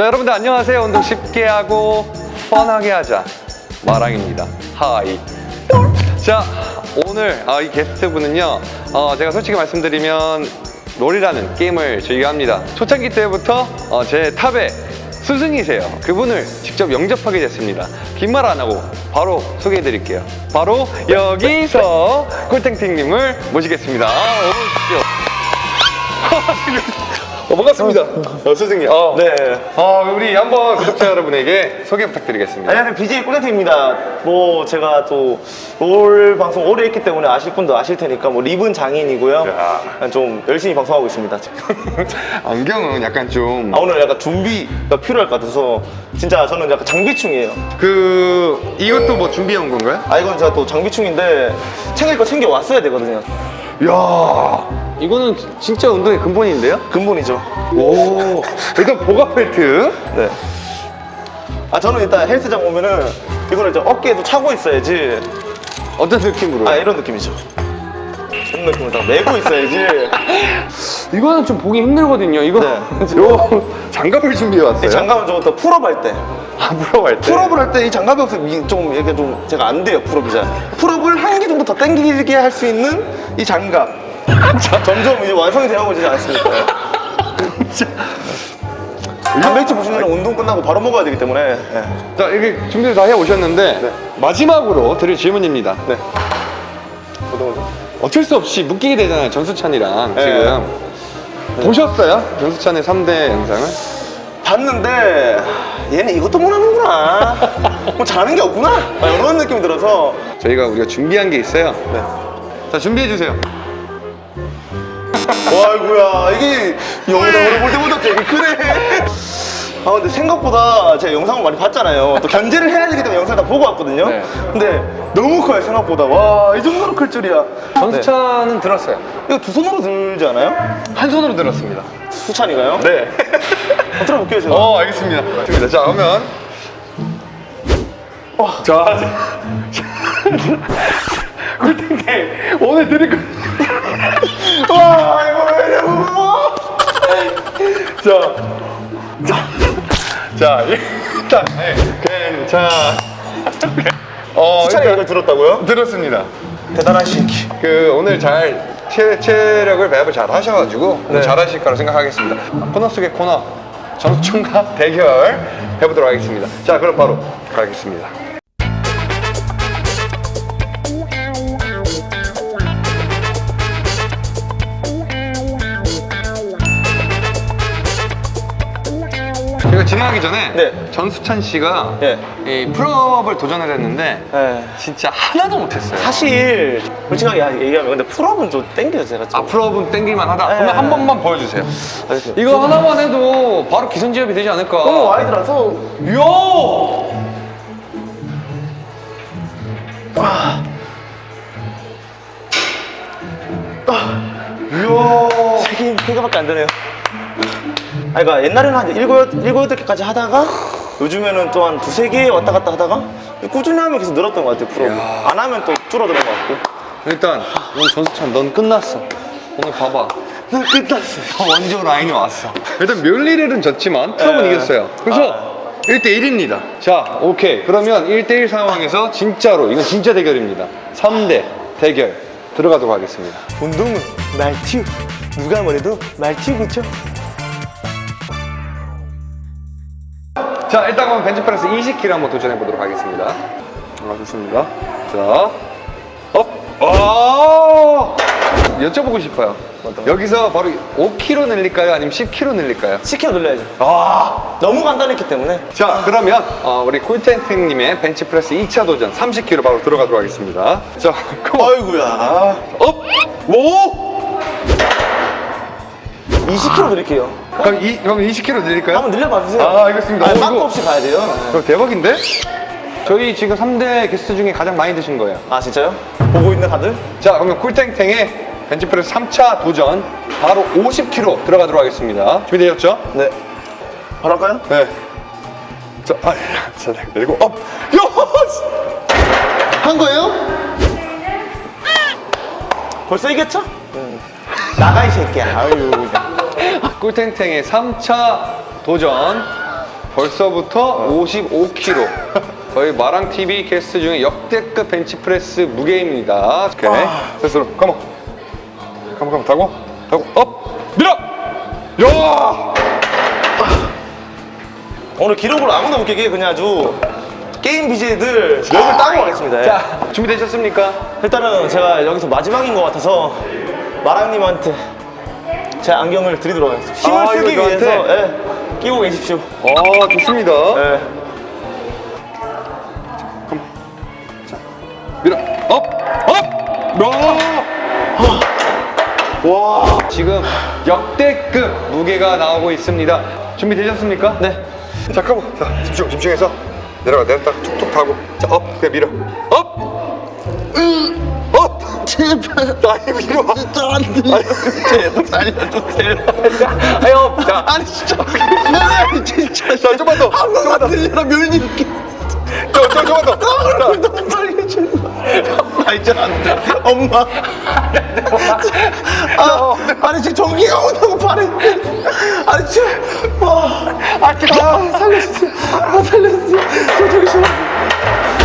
자 여러분들 안녕하세요. 운동 쉽게 하고 펀하게 하자. 마랑입니다. 하이. 자 오늘 아, 이 게스트분은요 어, 제가 솔직히 말씀드리면 롤이라는 게임을 즐겨 합니다. 초창기 때부터 어, 제 탑에 스승이세요. 그분을 직접 영접하게 됐습니다. 긴 말 안 하고 바로 소개해 드릴게요. 바로 여기서 꿀탱탱님을 모시겠습니다. 아, 어서 오십시오 어, 반갑습니다. 어, 선생님. 어. 네. 어, 우리 한번 구독자 여러분에게 소개 부탁드리겠습니다. 안녕하세요. BJ 꿀렌트입니다. 뭐, 제가 또, 롤 방송 오래 했기 때문에 아실 분도 아실 테니까, 뭐, 리븐 장인이고요. 야. 좀 열심히 방송하고 있습니다. 안경은 약간 좀, 아, 오늘 약간 준비가 필요할 것 같아서, 진짜 저는 약간 장비충이에요. 그, 이것도 뭐 준비해 온 건가요? 아, 이건 제가 또 장비충인데, 챙길 거 챙겨 왔어야 되거든요. 이야, 이거는 진짜 운동의 근본인데요? 근본이죠. 오, 일단 보가 벨트. 네. 아, 저는 일단 헬스장 오면은, 이거를 이제 어깨에도 차고 있어야지. 어떤 느낌으로? 아, 이런 느낌이죠. 이런 느낌으로 딱 메고 있어야지. 이거는 좀 보기 힘들거든요. 이거, 네. 요 장갑을 준비해 왔어요. 이 장갑은 더 pull-up 할 때. 아, pull-up 할 때. pull-up을 할 때 이 장갑이 없으면 좀 이게 좀 제가 안 돼요 pull-up이 잘 풀업을 한 개 정도 더 당기게 할 수 있는 이 장갑 점점 이제 완성이 되어가고 있지 않습니까? 단백질 보시면 운동 끝나고 바로 먹어야 되기 때문에 네. 자, 이렇게 준비를 다 해 오셨는데, 마지막으로 드릴 질문입니다. 네. 어쩔 수 없이 묶이게 되잖아요 전수찬이랑 네. 지금 보셨어요? 전수찬의 3대 영상을? 봤는데 얘는 이것도 못하는구나 뭐 잘하는 게 없구나 아, 이런 느낌이 들어서 저희가 우리가 준비한 게 있어요 네. 자 준비해 주세요 와 아이고야 이게 영상으로 볼 때보다 되게 크네. 아 근데 생각보다 제가 영상을 많이 봤잖아요. 또 견제를 해야 되기 때문에 영상을 다 보고 왔거든요. 네. 근데 너무 커요 생각보다. 와 이 정도로 클 줄이야. 전수찬은 들었어요. 이거 두 손으로 들지 않아요? 한 손으로 들었습니다. 수찬이가요? 네. 한번 들어볼게요 제가. 어 알겠습니다. 좋습니다. 자 그러면. 자. 꿀탱탱 오늘 드릴 거 와 자, 자, 자, 일단, 네, 괜찮. 어, 이걸 들었다고요? 들었습니다. 대단한 신기 그 오늘 잘 체, 체력을 배합을 잘 하셔가지고 네. 잘 하실 거라 생각하겠습니다. 코너 속의 코너 전총각 대결 해보도록 하겠습니다. 자, 그럼 바로 가겠습니다. 진행하기 전에 네. 전수찬 씨가 네. 이 pull-up을 도전을 했는데 네. 진짜 하나도 못했어요. 사실 솔직하게 얘기하면 근데 pull-up은 좀 땡겨요 제가 좀 아 pull-up은 땡길만 하다. 네. 그러면 한 번만 보여주세요. 알겠습니다 이거 하나만 해도 바로 기선제압이 되지 않을까? 너무 wide라서 이야! 이야! 세개 세 개밖에 안 되네요. 아, 그러니까 옛날에는 한 일곱 일곱 여덟 개까지 하다가 요즘에는 또 한 두세 개 왔다 갔다 하다가 꾸준히 하면 계속 늘었던 것 같아요. 프로. 안 하면 또 줄어드는 것 같고. 일단 오늘 전수찬 넌 끝났어. 오늘 봐봐. 난 끝났어. 원조 라인이 왔어. 일단 멸리렐은 졌지만 풀업은 네. 이겼어요. 그래서 1대1입니다. 자, 오케이. 그러면 1대1 상황에서 진짜로 이건 진짜 대결입니다. 3대 대결 들어가도록 하겠습니다. 운동은 마랑TV. 누가 뭐래도 마랑TV 그쵸? 자 일단 그럼 벤치프레스 20kg 한번 도전해 보도록 하겠습니다 아 좋습니다 자 up! 아 여쭤보고 싶어요 어떤 거? 여기서 바로 5kg 늘릴까요? 아니면 10kg 늘릴까요? 10kg 늘려야죠. 아 너무 간단했기 때문에. 자 그러면 어, 우리 꿀탱탱님의 벤치프레스 2차 도전 30kg 바로 들어가도록 하겠습니다 자 Come on 아이고야. Up! 오! 20kg 드릴게요. 그럼, 이, 그럼 20kg 늘릴까요? 한번 늘려봐 주세요. 아, 알겠습니다. 아니, 어, 막고 이거- 없이 가야 돼요. 그럼 대박인데? 저희 지금 3대 게스트 중에 가장 많이 드신 거예요 아 진짜요? 보고 있는 다들? 자 그러면 꿀탱탱의 벤치프레스 3차 도전 바로 50kg 들어가도록 하겠습니다 준비되셨죠? 네. 바로 할까요? 네 자, 아, 자, 그리고 up! 요! 한 거예요? 벌써 이겼죠? 나가 이 새끼야. 아유. 꿀탱탱의 3차 도전 벌써부터 55kg. 거의 마랑TV 게스트 중에 역대급 벤치프레스 무게입니다. 오케이. 스스로 come on. Come on come on 타고 타고 up 밀어. 야! 오늘 기록을 아무도 못 깨게 그냥 아주 게임 BJ들 력을 따고 가겠습니다. 예. 자 준비되셨습니까? 일단은 제가 여기서 마지막인 것 같아서 마랑님한테 제 안경을 드리도록 하겠습니다. 힘을 아, 쓰기 위해서? 예, 끼고 계십시오. 아 좋습니다. 예. 밀어 up! Up! 와! 와 지금 역대급 무게가 나오고 있습니다 준비되셨습니까? 네. 자 컴온 자 집중 집중해서 내려가 내렸다 툭툭 타고 자업 그냥 밀어 업! 으! 업! 제발 나이 밀어 진짜 안돼 제발 살려주세요. 자 아니 진짜 아니 진짜 자 좀만 더더 들려라 멸님 저, 저, 좀만 더 자, 살려줘. 아, 이제 안 돼. 엄마. 아, 아니, 지금 전기가 오다고 발에. 아니, 지금. 아, 아, 아 살려주세요. 아, 살려주세요. 저 싫어.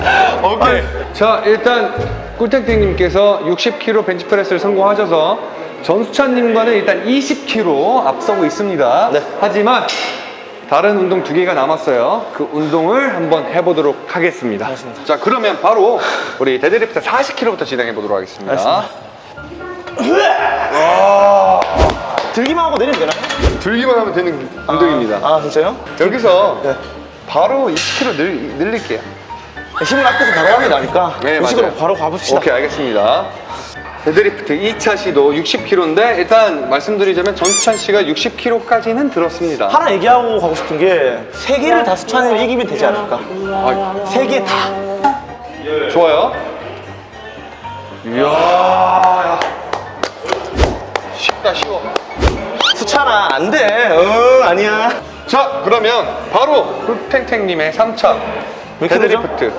오케이. 자, 일단 꿀탱탱님께서 60kg 벤치프레스를 성공하셔서 전수찬님과는 일단 20kg 앞서고 있습니다. 네. 하지만 다른 운동 두 개가 남았어요. 그 운동을 한번 해보도록 하겠습니다. 알겠습니다. 자, 그러면 바로 우리 데드리프트 40kg부터 진행해 보도록 하겠습니다. 들기만 하고 내리면 되나요? 들기만 하면 되는 운동입니다. 아, 진짜요? 여기서 네. 바로 20kg 늘, 늘릴게요. 힘을 아껴서 바로 하면 나니까. 네, 그 식으로 맞아요. 바로 가봅시다. 오케이 알겠습니다. 데드리프트 2차 시도 60kg인데 일단 말씀드리자면 전수찬 씨가 60kg까지는 들었습니다. 하나 얘기하고 가고 싶은 게 세 개를 다 수찬을 이기면 되지 않을까? 아, 세개 다. 좋아요. 이야 쉽다 쉬워. 수찬아, 안 돼. 응, 아니야. 자 그러면 바로 꿀탱탱님의 3차 몇 킬로죠? 데드리프트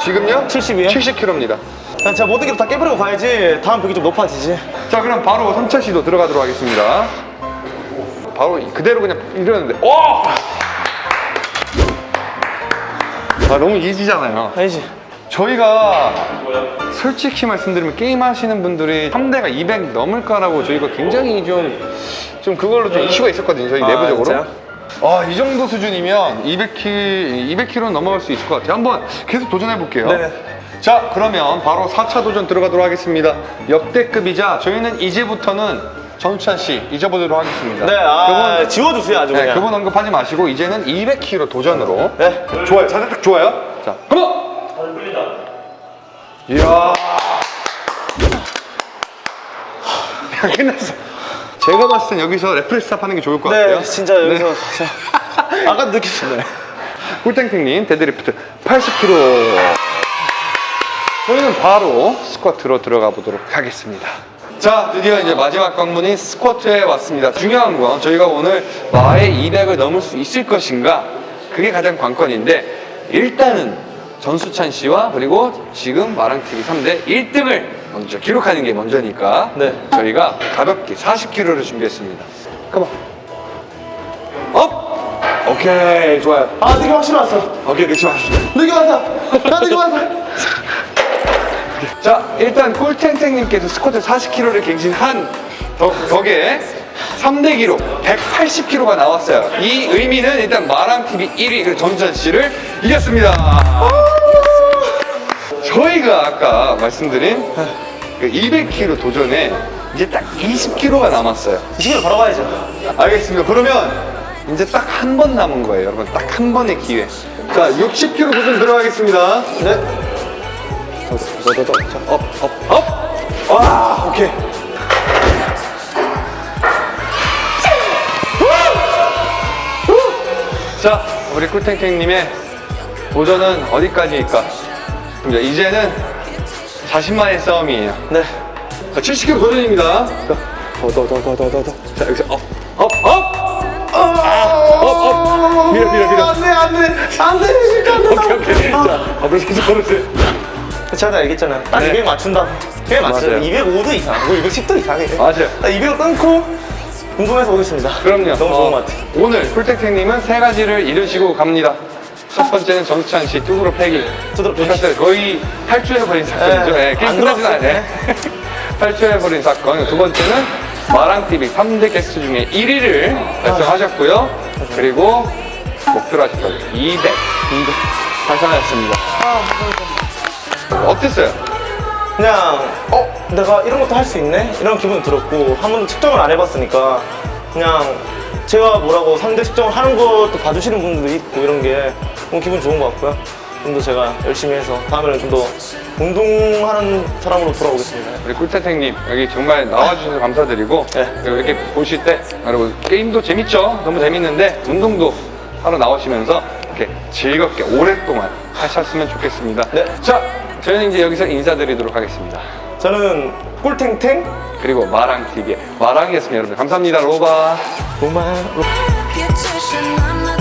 지금요? 70이에요? 70kg입니다. 난 제가 모든 게 다 깨버리고 가야지 다음 벽이 좀 높아지지. 자 그럼 바로 3차 시도 들어가도록 하겠습니다. 바로 그대로 그냥 이러는데 오! 아 너무 이지잖아요. 알지? 저희가 솔직히 말씀드리면 게임 하시는 분들이 3대가 200 넘을 까라고 저희가 굉장히 좀, 좀 그걸로 좀 이슈가 있었거든요. 저희 아, 내부적으로. 진짜요? 아, 이 정도 수준이면 200kg, 200kg는 넘어갈 수 있을 것 같아요. 한번 계속 도전해 볼게요. 네네. 자, 그러면 바로 4차 도전 들어가도록 하겠습니다. 역대급이자 저희는 이제부터는 전수찬 씨 잊어보도록 하겠습니다. 네, 아, 그분, 지워주세요, 아주 네, 그냥. 그분 언급하지 마시고 이제는 200kg 도전으로 네. 좋아요. 자세 딱 좋아요. 자, come on. 이야. 야, 끝났어. 제가 봤을 땐 여기서 데드리프트 stop 하는 게 좋을 것 같아요. 네, 진짜 여기서. 저, 아까 느꼈어요. 꿀탱탱님 데드리프트 80kg. 저희는 바로 스쿼트로 들어가 보도록 하겠습니다. 자, 드디어 이제 마지막 관문인 스쿼트에 왔습니다. 중요한 건 저희가 오늘 마의 200을 넘을 수 있을 것인가? 그게 가장 관건인데 일단은 전수찬 씨와 그리고 지금 마랑TV 3대 1등을 먼저 기록하는 게 먼저니까 네. 저희가 가볍게 40kg를 준비했습니다. Come on. Up! 오케이, 좋아요. 아, 느낌 확실히 왔어. 오케이, 그치 마시죠. 느낌 왔어. 나 느낌 왔어. 자, 일단 꿀탱탱님께서 스쿼트 40kg를 갱신한 덕, 덕에 3대 기록 180kg가 나왔어요. 이 의미는 일단 마랑TV 1위 그 전전 씨를 이겼습니다. 저희가 아까 말씀드린 그 200kg 도전에 이제 딱 20kg가 남았어요. 지금 바로 가야죠. 알겠습니다. 그러면 이제 딱 한 번 남은 거예요, 여러분. 딱 한 번의 기회. 자, 60kg 도전 들어가겠습니다. 네. Up, up, up! 와, 오케이. 자, 우리 꿀탱탱님의 도전은 어디까지일까? 이제는 자신만의 싸움이에요. 네. 자, 70kg 도전입니다. 자, 더, 더, 더, 더, 더, 더, 더. 자, 여기서 up, up, up! Up, up! 밀어, 밀어, 밀어. 안 돼, 안 돼. 안 돼, 진짜 안 돼. 오케이, 오케이. 자, 앞으로 계속 걸으세요. 제가 다 얘기했잖아요. 딱 네. 200 맞춘다. 200 맞춰요. 맞아요. 205도 이상, 뭐 210도 이상해. 맞아요. 딱200 끊고 궁금해서 오겠습니다. 그럼요. 너무 좋은 어, 것 같아요. 오늘 꿀탱탱님은 세 가지를 이루시고 갑니다. 첫 번째는 전수찬 씨 뚜드러 패기. 두드러 패기. 거의 탈주해버린 사건이죠. 네, 예, 게임 안 끝나진 들어왔어요. 않아요. 탈주해버린 사건. 두 번째는 마랑TV 3대 게스트 중에 1위를 달성하셨고요. 그리고 목표로 하셨던 200. 200. 달성하셨습니다. 어땠어요? 그냥 어 내가 이런 것도 할 수 있네 이런 기분 들었고 한 번도 측정을 안 해봤으니까 그냥 제가 뭐라고 3대 측정을 하는 것도 봐주시는 분들도 있고 이런 게 너무 기분 좋은 것 같고요. 좀 더 제가 열심히 해서 다음에는 좀 더 운동하는 사람으로 돌아오겠습니다. 우리 꿀태택님 여기 정말 나와주셔서 감사드리고 네. 이렇게 보실 때 여러분 게임도 재밌죠? 너무 재밌는데 운동도 하러 나오시면서 이렇게 즐겁게 오랫동안 하셨으면 좋겠습니다. 네. 자. 저희는 이제 여기서 인사드리도록 하겠습니다. 저는 꿀탱탱. 그리고 마랑TV의 마랑이었습니다 여러분. 감사합니다 로바. 로마 reputation.